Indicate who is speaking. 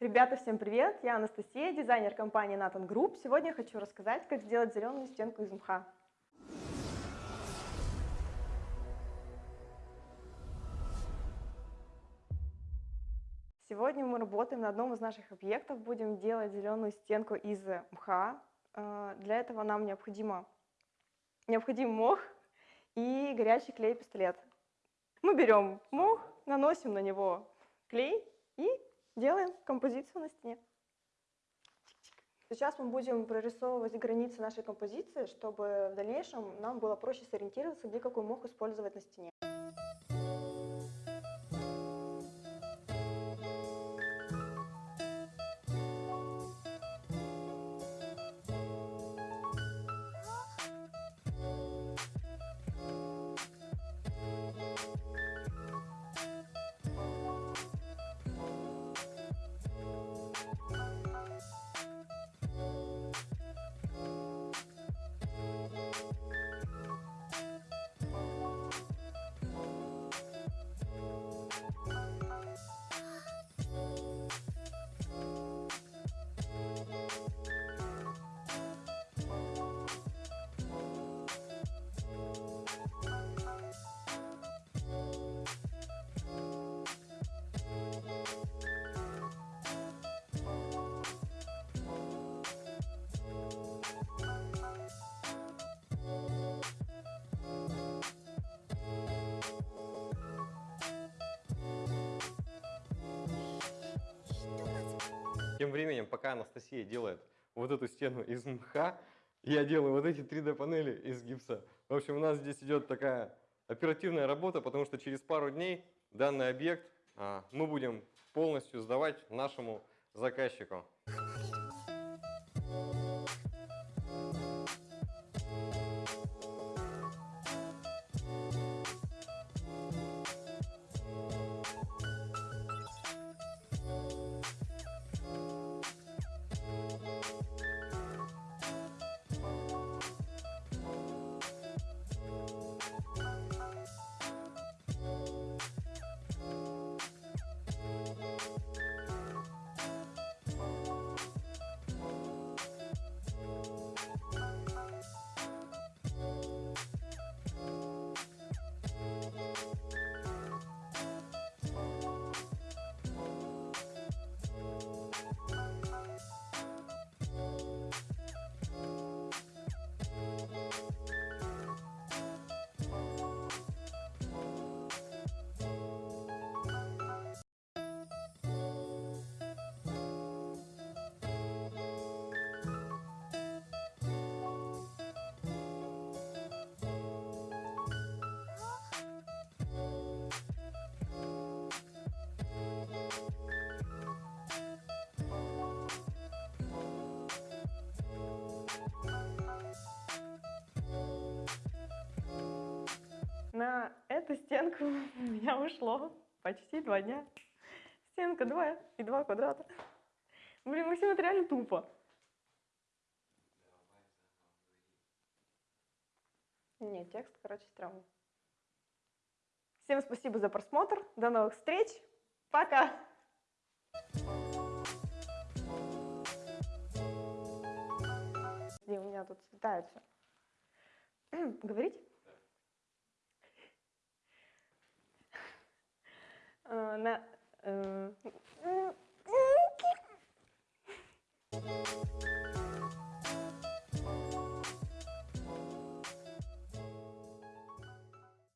Speaker 1: Ребята, всем привет! Я Анастасия, дизайнер компании Nathan Group. Сегодня я хочу рассказать, как сделать зеленую стенку из мха. Сегодня мы работаем на одном из наших объектов, будем делать зеленую стенку из мха. Э, для этого нам необходимо, необходим мох и горячий клей-пистолет. Мы берем мох, наносим на него клей и делаем композицию на стене. Сейчас мы будем прорисовывать границы нашей композиции, чтобы в дальнейшем нам было проще сориентироваться, где какой мох использовать на стене.
Speaker 2: Тем временем, пока Анастасия делает вот эту стену из мха, я делаю вот эти 3D-панели из гипса. В общем, у нас здесь идет такая оперативная работа, потому что через пару дней данный объект а, мы будем полностью сдавать нашему заказчику.
Speaker 1: На эту стенку у меня ушло почти два дня. Стенка 2 и 2 квадрата. Блин, Максим, это реально тупо. Нет, текст, короче, стрёмный. Всем спасибо за просмотр. До новых встреч. Пока! И у меня тут слетает. Говорить? na... Euh, um...